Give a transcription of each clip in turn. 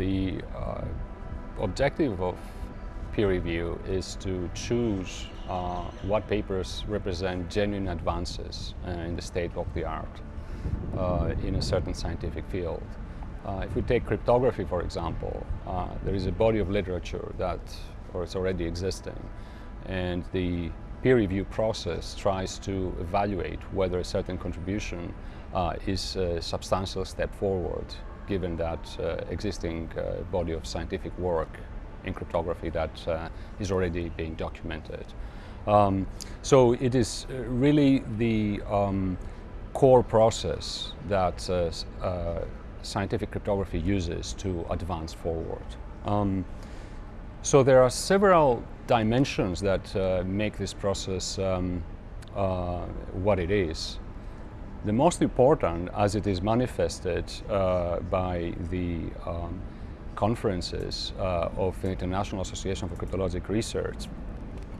the uh, objective of peer review is to choose uh, what papers represent genuine advances uh, in the state of the art uh, in a certain scientific field. Uh, if we take cryptography, for example, uh, there is a body of literature that, or it's already existing, and the peer review process tries to evaluate whether a certain contribution is a substantial step forward given that uh, existing uh, body of scientific work in cryptography that uh, is already being documented. Um, so it is really the um, core process that uh, uh, scientific cryptography uses to advance forward. Um, so there are several dimensions that uh, make this process um, what it is. The most important, as it is manifested uh, by the um, conferences uh, of the International Association for Cryptologic Research,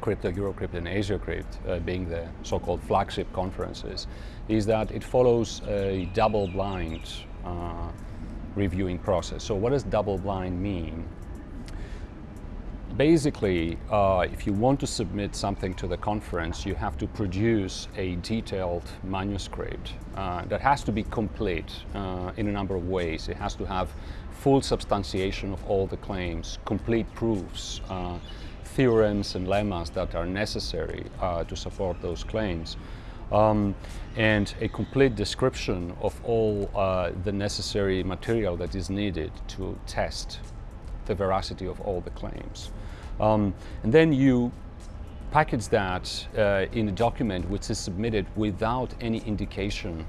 Crypto, Eurocrypt and AsiaCrypt uh, being the so-called flagship conferences, is that it follows a double-blind uh, reviewing process. So what does double-blind mean? Basically, uh, if you want to submit something to the conference, you have to produce a detailed manuscript uh, that has to be complete uh, in a number of ways. It has to have full substantiation of all the claims, complete proofs, uh, theorems and lemmas that are necessary uh, to support those claims. Um, and a complete description of all uh, the necessary material that is needed to test the veracity of all the claims. Um, and then you package that uh, in a document which is submitted without any indication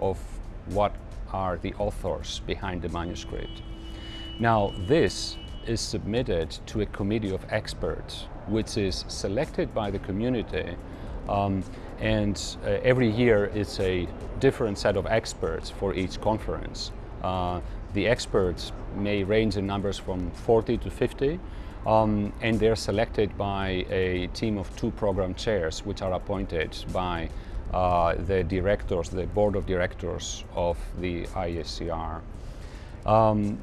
of what are the authors behind the manuscript. Now this is submitted to a committee of experts which is selected by the community um, and uh, every year it's a different set of experts for each conference. Uh, the experts may range in numbers from 40 to 50 um, and they're selected by a team of two program chairs which are appointed by uh, the directors, the board of directors of the IACR. Um,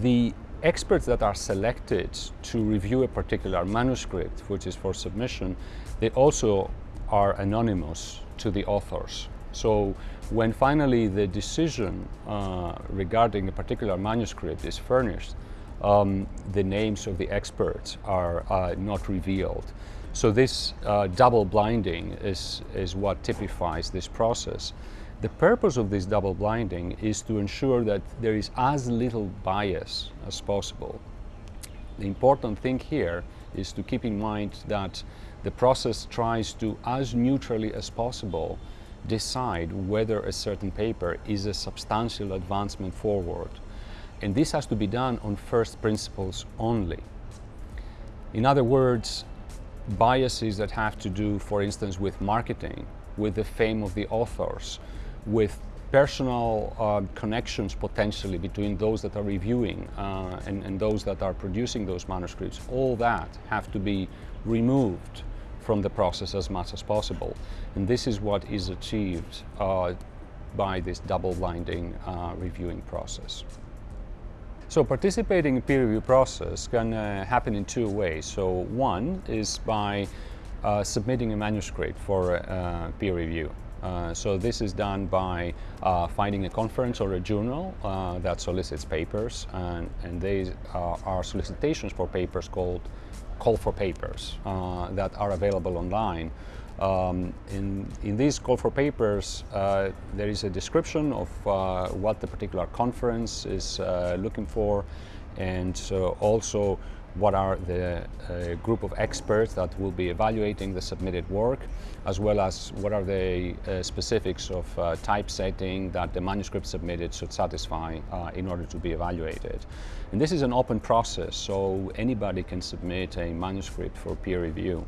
the experts that are selected to review a particular manuscript, which is for submission, they also are anonymous to the authors. So when finally the decision uh, regarding a particular manuscript is furnished, um, the names of the experts are uh, not revealed. So this uh, double blinding is, is what typifies this process. The purpose of this double blinding is to ensure that there is as little bias as possible. The important thing here is to keep in mind that the process tries to, as neutrally as possible, decide whether a certain paper is a substantial advancement forward. And this has to be done on first principles only. In other words, biases that have to do, for instance, with marketing, with the fame of the authors, with personal uh, connections potentially between those that are reviewing uh, and, and, those that are producing those manuscripts, all that have to be removed from the process as much as possible. And this is what is achieved uh, by this double-blinding uh, reviewing process. So participating in peer review process can uh, happen in two ways. So one is by uh, submitting a manuscript for peer review. Uh, so this is done by uh, finding a conference or a journal uh, that solicits papers and, and these are solicitations for papers called call for papers uh, that are available online. Um, in, in these call for papers, uh, there is a description of what the particular conference is looking for and also what are the uh, group of experts that will be evaluating the submitted work, as well as what are the uh, specifics of uh, typesetting that the manuscript submitted should satisfy uh, in order to be evaluated. And this is an open process, so anybody can submit a manuscript for peer review.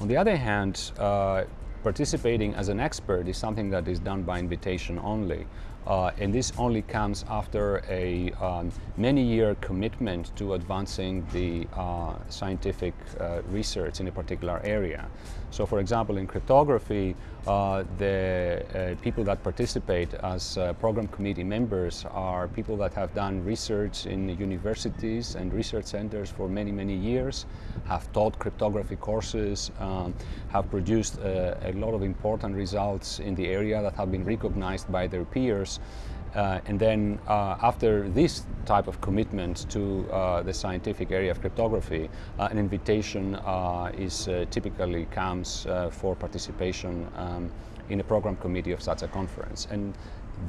On the other hand, uh, participating as an expert is something that is done by invitation only. Uh, and this only comes after a um, many-year commitment to advancing the uh, scientific uh, research in a particular area. So for example, in cryptography, uh, the uh, people that participate as uh, program committee members are people that have done research in universities and research centers for many, many years, have taught cryptography courses, um, have produced a lot of important results in the area that have been recognized by their peers uh, and then uh, after this type of commitment to uh, the scientific area of cryptography, uh, an invitation uh, is uh, typically comes for participation um, in a program committee of such a conference. And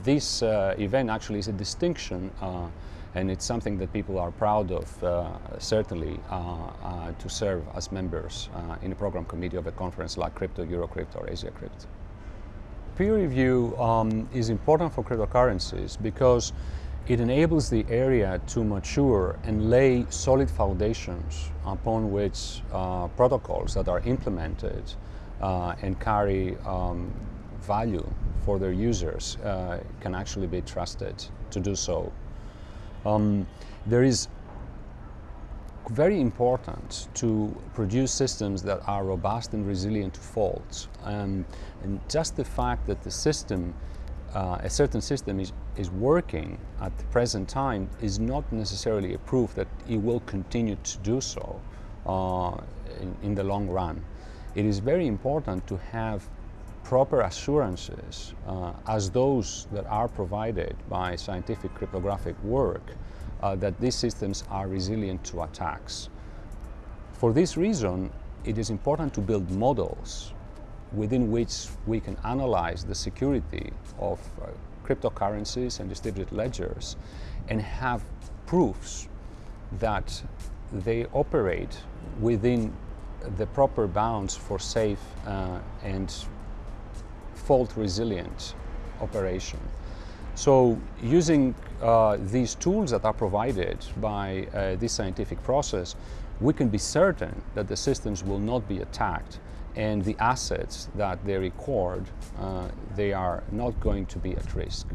this event actually is a distinction and it's something that people are proud of, certainly, to serve as members in a program committee of a conference like Crypto, Eurocrypt or AsiaCrypt. Peer review um, is important for cryptocurrencies because it enables the area to mature and lay solid foundations upon which uh, protocols that are implemented uh, and carry um, value for their users uh, can actually be trusted to do so. Um, there is very important to produce systems that are robust and resilient to faults. Um, and just the fact that the system, uh, a certain system is, is working at the present time is not necessarily a proof that it will continue to do so uh, in, in the long run. It is very important to have proper assurances uh, as those that are provided by scientific cryptographic work uh, that these systems are resilient to attacks. For this reason, it is important to build models within which we can analyze the security of uh, cryptocurrencies and distributed ledgers and have proofs that they operate within the proper bounds for safe uh, and fault resilient operation. So using uh, these tools that are provided by uh, this scientific process, we can be certain that the systems will not be attacked and the assets that they record, uh, they are not going to be at risk.